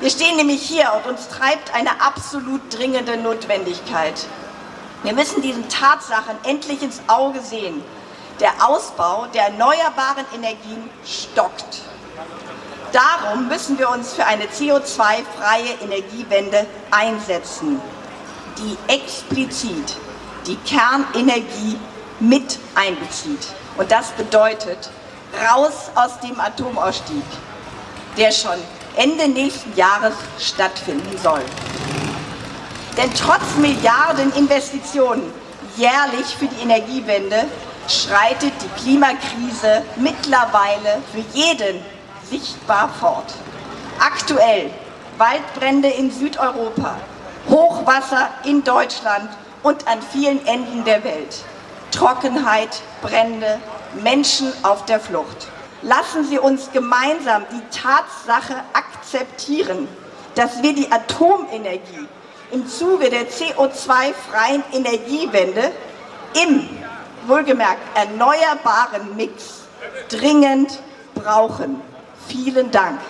Wir stehen nämlich hier und uns treibt eine absolut dringende Notwendigkeit. Wir müssen diesen Tatsachen endlich ins Auge sehen. Der Ausbau der erneuerbaren Energien stockt. Darum müssen wir uns für eine CO2-freie Energiewende einsetzen, die explizit die Kernenergie mit einbezieht. Und das bedeutet raus aus dem Atomausstieg, der schon Ende nächsten Jahres stattfinden soll. Denn trotz Milliardeninvestitionen jährlich für die Energiewende schreitet die Klimakrise mittlerweile für jeden sichtbar fort. Aktuell Waldbrände in Südeuropa, Hochwasser in Deutschland und an vielen Enden der Welt. Trockenheit, Brände, Menschen auf der Flucht. Lassen Sie uns gemeinsam die Tatsache akzeptieren, dass wir die Atomenergie im Zuge der CO2-freien Energiewende im, wohlgemerkt, erneuerbaren Mix dringend brauchen. Vielen Dank.